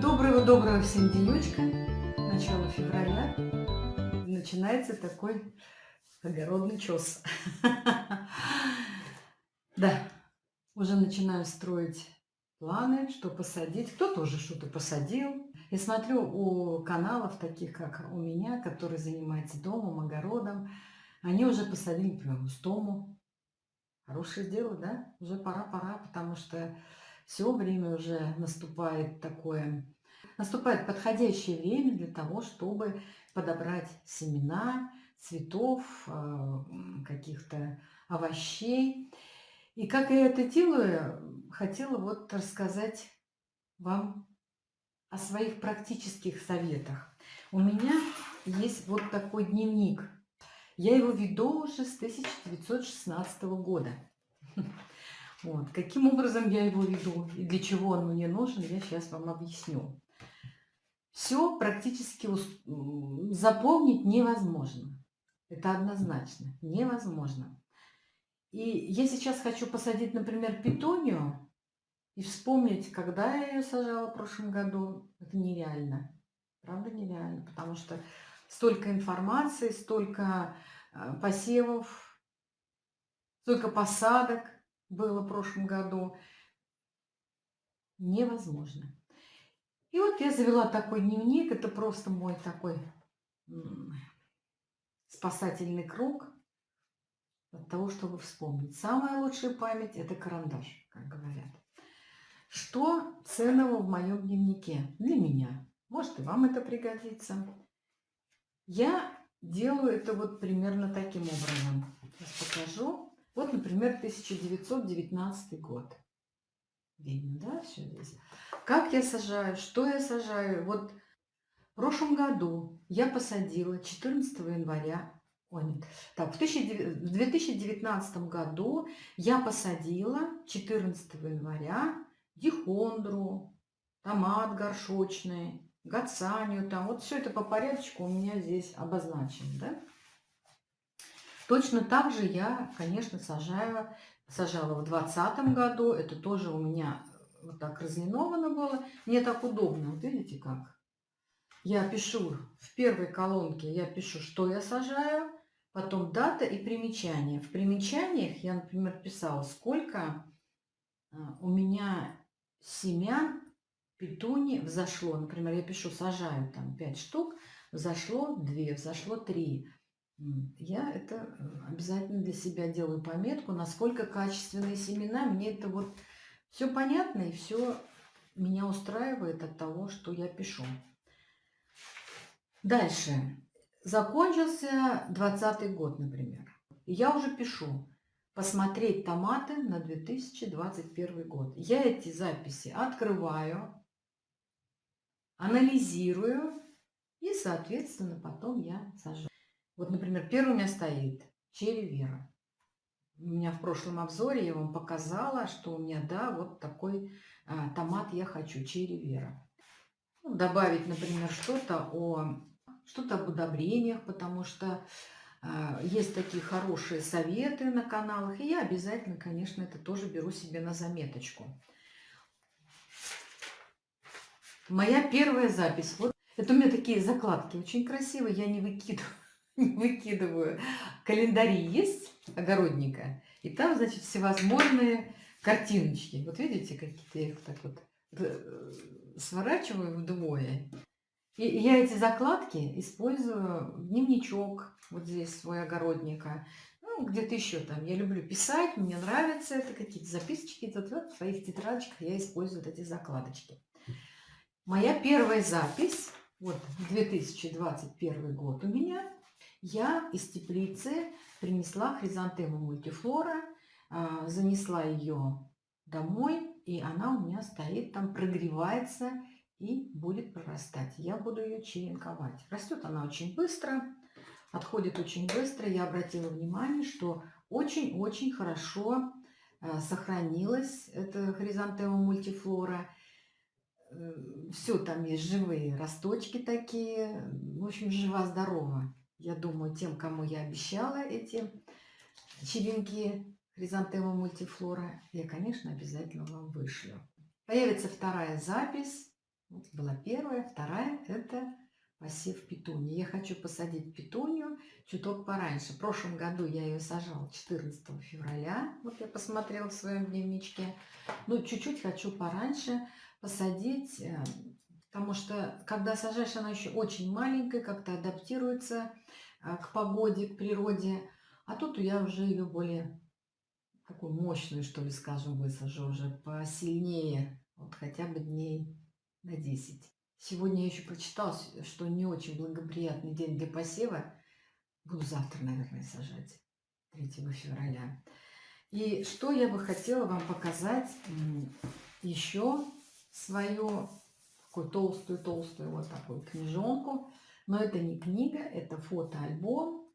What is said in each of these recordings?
Доброго-доброго всем денечка. Начало февраля. Начинается такой огородный чес. Да, уже начинаю строить планы, что посадить. Кто тоже что-то посадил. И смотрю у каналов, таких как у меня, которые занимаются домом, огородом, они уже посадили, например, густому. Хорошее дело, да? Уже пора-пора, потому что все время уже наступает такое наступает подходящее время для того, чтобы подобрать семена, цветов, а, каких-то овощей. И как я это делаю, хотела вот рассказать вам о своих практических советах. У меня есть вот такой дневник. Я его веду уже с 1916 года. Вот. Каким образом я его веду и для чего он мне нужен, я сейчас вам объясню. Все практически запомнить невозможно. Это однозначно. Невозможно. И я сейчас хочу посадить, например, петунию и вспомнить, когда я ее сажала в прошлом году. Это нереально. Правда, нереально. Потому что столько информации, столько э, посевов, столько посадок было в прошлом году. Невозможно. И вот я завела такой дневник. Это просто мой такой спасательный круг от того, чтобы вспомнить. Самая лучшая память – это карандаш, как говорят. Что ценного в моем дневнике для меня? Может, и вам это пригодится. Я делаю это вот примерно таким образом. Сейчас покажу. Вот, например, 1919 год. Видно, да, все здесь? Как я сажаю, что я сажаю? Вот в прошлом году я посадила 14 января, ой, нет, так, в 2019 году я посадила 14 января дихондру, томат горшочный, гацанию, там, вот все это по порядочку у меня здесь обозначено, да? Точно так же я, конечно, сажаю, сажала в 2020 году, это тоже у меня вот так разлиновано было. Мне так удобно, вот видите как? Я пишу в первой колонке, я пишу, что я сажаю, потом дата и примечание. В примечаниях я, например, писала, сколько а, у меня семян петуни взошло. Например, я пишу, сажаю там 5 штук, взошло 2, взошло 3. Я это э, обязательно для себя делаю пометку, насколько качественные семена. Мне это вот все понятно и все меня устраивает от того, что я пишу. Дальше. Закончился 20 год, например. Я уже пишу посмотреть томаты на 2021 год. Я эти записи открываю, анализирую и, соответственно, потом я сажаю. Вот, например, первый у меня стоит черри вера. У меня в прошлом обзоре я вам показала, что у меня, да, вот такой а, томат я хочу, черри вера. Ну, добавить, например, что-то о что-то об удобрениях, потому что а, есть такие хорошие советы на каналах, и я обязательно, конечно, это тоже беру себе на заметочку. Моя первая запись. Вот это у меня такие закладки очень красивые, я не выкидываю. выкидываю. Календари есть огородника, и там, значит, всевозможные картиночки. Вот видите, какие-то я их так вот э, сворачиваю вдвое. И я эти закладки использую в дневничок, вот здесь свой огородника, ну, где-то еще там. Я люблю писать, мне нравится это, какие-то записочки. Вот в своих тетрадочках я использую вот эти закладочки. Моя первая запись, вот 2021 год у меня, я из теплицы принесла хризантему мультифлора, а, занесла ее домой, и она у меня стоит там, прогревается и будет прорастать. Я буду ее черенковать. Растет она очень быстро, отходит очень быстро. Я обратила внимание, что очень-очень хорошо а, сохранилась эта хризантема мультифлора. Э, Все там есть живые росточки такие. В общем, жива-здорова. Я думаю, тем, кому я обещала эти черенки хризантема мультифлора, я, конечно, обязательно вам вышлю. Появится вторая запись. Вот была первая, вторая – это посев петунии. Я хочу посадить петунию чуток пораньше. В прошлом году я ее сажала 14 февраля. Вот я посмотрела в своем дневничке. Ну, чуть-чуть хочу пораньше посадить, э, потому что, когда сажаешь, она еще очень маленькая, как-то адаптируется э, к погоде, к природе. А тут я уже ее более такую мощную, что ли, скажем, высажу уже посильнее. Вот хотя бы дней на 10. Сегодня я еще прочитала, что не очень благоприятный день для посева. Буду завтра, наверное, сажать, 3 февраля. И что я бы хотела вам показать еще свою такую толстую-толстую вот такую книжонку. Но это не книга, это фотоальбом.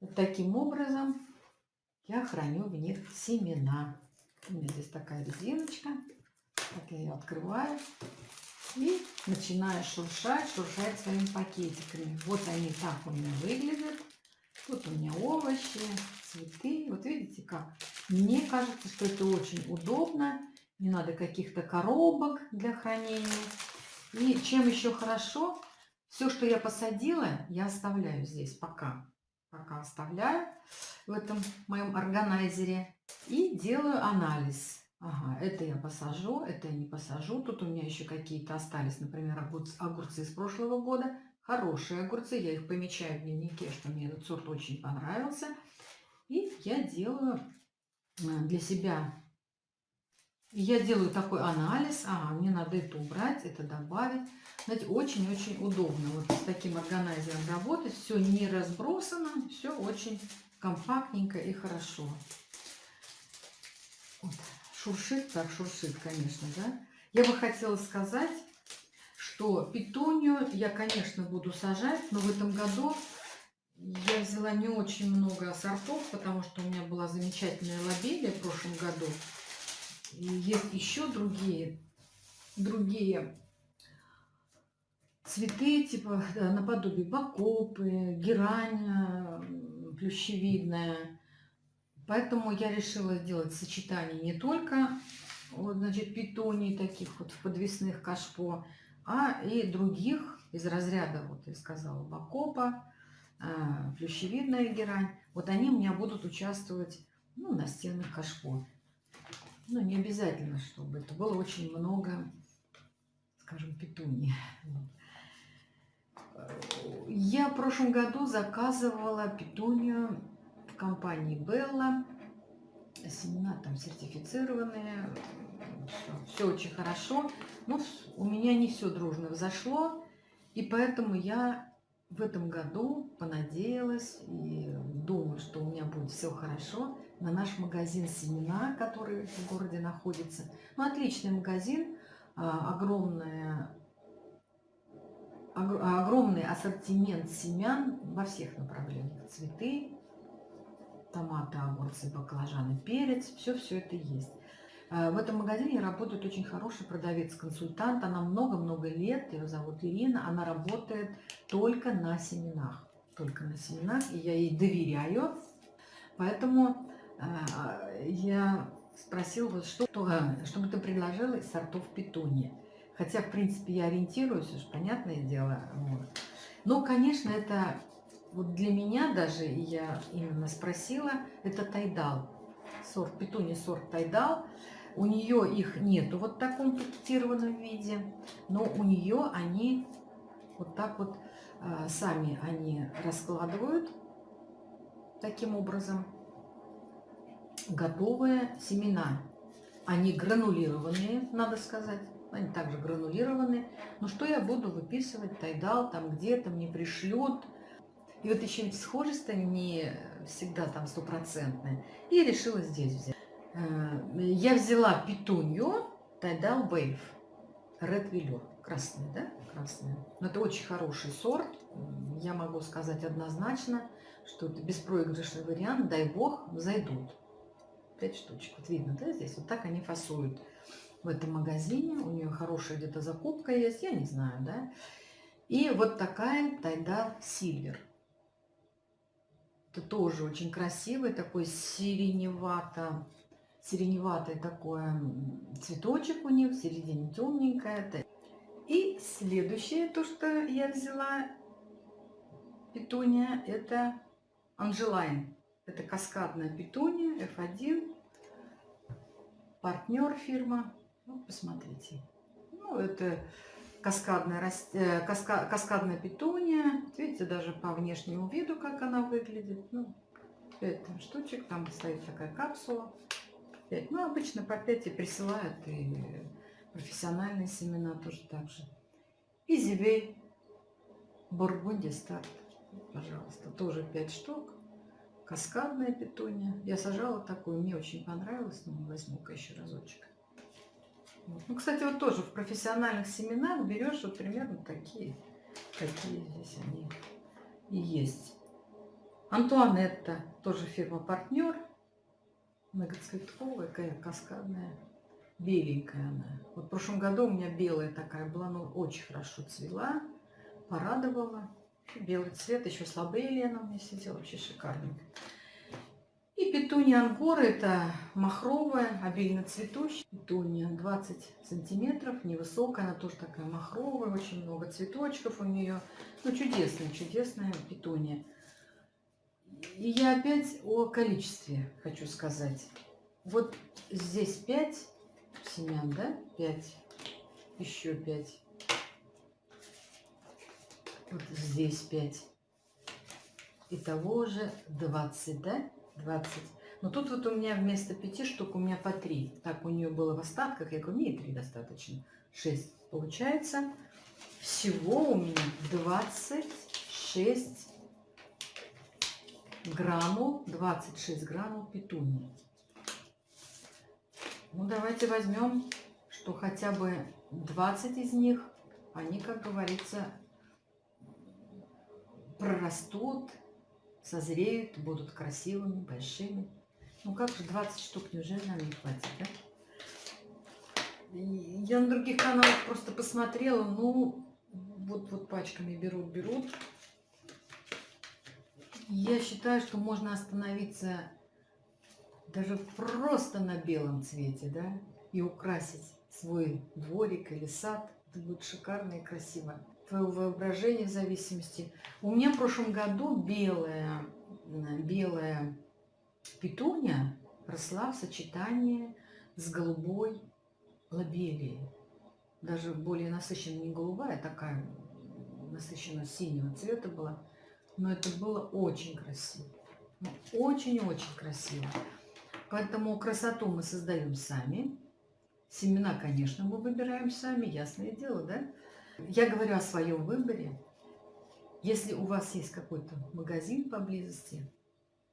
Вот таким образом я храню в них семена. У меня здесь такая резиночка. Так я ее открываю. И начинаю шуршать, шуршать своими пакетиками. Вот они так у меня выглядят. Тут у меня овощи, цветы. Вот видите как? Мне кажется, что это очень удобно. Не надо каких-то коробок для хранения. И чем еще хорошо, все, что я посадила, я оставляю здесь пока. Пока оставляю в этом моем органайзере. И делаю анализ. Ага, это я посажу, это я не посажу. Тут у меня еще какие-то остались, например, огурцы, огурцы из прошлого года. Хорошие огурцы, я их помечаю в дневнике, что мне этот сорт очень понравился. И я делаю э, для себя, я делаю такой анализ. Ага, мне надо это убрать, это добавить. Знаете, очень-очень удобно вот с таким органайзером работать. Все не разбросано, все очень компактненько и хорошо. Вот. Шуршит, так шуршит, конечно, да. Я бы хотела сказать, что петунию я, конечно, буду сажать, но в этом году я взяла не очень много сортов, потому что у меня была замечательная лобелия в прошлом году. И есть еще другие, другие цветы, типа наподобие бакопы, герань плющевидная. Поэтому я решила сделать сочетание не только вот, значит, питоний таких вот подвесных кашпо, а и других из разряда, вот я сказала, бакопа, а, плющевидная герань. Вот они у меня будут участвовать ну, на стенах кашпо. Ну, не обязательно, чтобы это было очень много, скажем, петуний. Я в прошлом году заказывала петунию компании Белла. Семена там сертифицированные. Все, все очень хорошо. Но у меня не все дружно взошло. И поэтому я в этом году понадеялась и думаю, что у меня будет все хорошо на наш магазин семена, который в городе находится. Ну, отличный магазин, а, огромная, огромный ассортимент семян во всех направлениях. Цветы, томаты, огурцы, баклажаны, перец, все-все это есть. Э, в этом магазине работает очень хороший продавец-консультант. Она много-много лет, ее зовут Ирина. Она работает только на семенах. Только на семенах, и я ей доверяю. Поэтому э, я спросила, что, чтобы ты предложила из сортов петуния. Хотя, в принципе, я ориентируюсь, уж понятное дело. Вот. Но, конечно, это вот для меня даже, я именно спросила, это тайдал. Сорт, петуни сорт тайдал. У нее их нету вот в таком пакетированном виде, но у нее они вот так вот а, сами они раскладывают таким образом готовые семена. Они гранулированные, надо сказать. Они также гранулированные. Но что я буду выписывать? Тайдал там где-то мне пришлет и вот еще ведь схожесть не всегда там стопроцентная. И решила здесь взять. Э, я взяла петунью Тайдал Вейв. Red Velour. Красная, да? Красная. Но это очень хороший сорт. Я могу сказать однозначно, что это беспроигрышный вариант. Дай бог, зайдут. Пять штучек. Вот видно, да, здесь? Вот так они фасуют в этом магазине. У нее хорошая где-то закупка есть, я не знаю, да. И вот такая Тайдал Сильвер. Это тоже очень красивый, такой сиреневато, сиреневатый такой цветочек у них, в середине темненькая. И следующее, то, что я взяла, петуния, это Анжелайн. Это каскадная петуния F1. Партнер фирма. Ну, посмотрите. Ну, это каскадная, э, каска, каскадная петуния. Видите, даже по внешнему виду, как она выглядит. Ну, 5 там, штучек, там стоит такая капсула. 5. Ну, обычно по 5 и присылают, и профессиональные семена тоже так же. Изивей, Бургундия старт, пожалуйста, тоже 5 штук. Каскадная петуния. Я сажала такую, мне очень понравилось, но возьму-ка еще разочек. Ну, кстати, вот тоже в профессиональных семенах берешь вот примерно такие, какие здесь они и есть. Антуанетта, тоже фирма-партнер. Многоцветковая, каскадная. Беленькая она. Вот в прошлом году у меня белая такая была, но очень хорошо цвела. Порадовала. Белый цвет, еще слабее Лена у меня сидела, вообще шикарный. Петуния ангора, это махровая, обильно цветущая. Петуния 20 сантиметров, невысокая, она тоже такая махровая, очень много цветочков у нее. Ну, чудесная, чудесная петуния. И я опять о количестве хочу сказать. Вот здесь 5 семян, да? 5. Еще 5. Вот здесь 5. Итого уже 20, да? 20. Но тут вот у меня вместо 5 штук у меня по 3. Так у нее было в остатках. Я говорю, мне и 3 достаточно. 6 получается. Всего у меня 26 граммов, 26 граммов петунии. Ну, давайте возьмем, что хотя бы 20 из них, они, как говорится, прорастут, созреют, будут красивыми, большими. Ну как же 20 штук, неужели нам не хватит, да? Я на других каналах просто посмотрела, ну, вот, вот пачками берут, берут. Я считаю, что можно остановиться даже просто на белом цвете, да, и украсить свой дворик или сад. Это будет шикарно и красиво твое воображение в зависимости. У меня в прошлом году белая, белая петуния росла в сочетании с голубой лобелией. Даже более насыщенная, не голубая, а такая насыщенно синего цвета была. Но это было очень красиво. Ну, очень-очень красиво. Поэтому красоту мы создаем сами. Семена, конечно, мы выбираем сами, ясное дело, да? Я говорю о своем выборе. Если у вас есть какой-то магазин поблизости,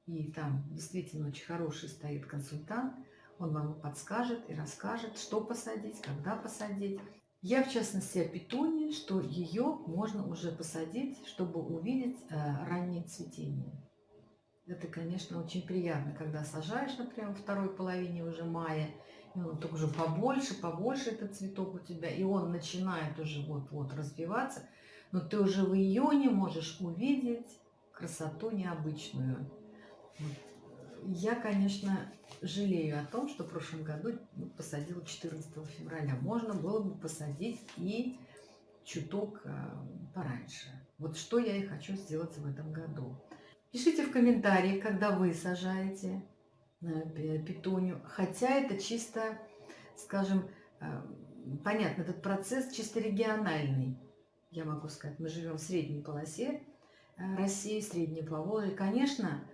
и там действительно очень хороший стоит консультант, он вам подскажет и расскажет, что посадить, когда посадить. Я, в частности, о петуне, что ее можно уже посадить, чтобы увидеть э, раннее цветение. Это, конечно, очень приятно, когда сажаешь, например, во второй половине уже мая, и он только уже побольше, побольше этот цветок у тебя, и он начинает уже вот-вот развиваться, но ты уже в июне можешь увидеть красоту необычную. Я, конечно, жалею о том, что в прошлом году посадила 14 февраля. Можно было бы посадить и чуток э, пораньше. Вот что я и хочу сделать в этом году. Пишите в комментариях, когда вы сажаете петунью. Хотя это чисто, скажем, э, понятно, этот процесс чисто региональный. Я могу сказать, мы живем в средней полосе э, России, средней Поволжье. Конечно,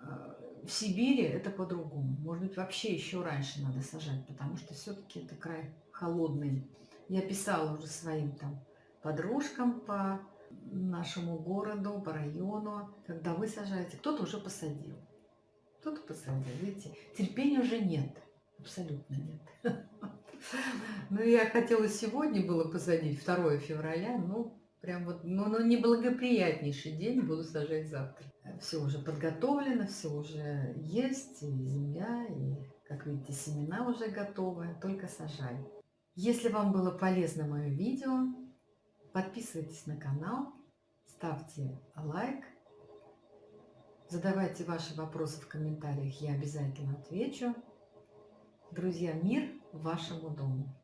э, в Сибири это по-другому. Может быть, вообще еще раньше надо сажать, потому что все-таки это край холодный. Я писала уже своим там подружкам по нашему городу, по району, когда вы сажаете, кто-то уже посадил. Кто-то посадил, видите, терпения уже нет, абсолютно нет. Ну, я хотела сегодня было посадить, 2 февраля, ну, прям вот, ну, ну, неблагоприятнейший день, буду сажать завтра. Все уже подготовлено, все уже есть, и земля, и, как видите, семена уже готовы, только сажай. Если вам было полезно мое видео, подписывайтесь на канал, ставьте лайк, Задавайте ваши вопросы в комментариях, я обязательно отвечу. Друзья, мир вашему дому!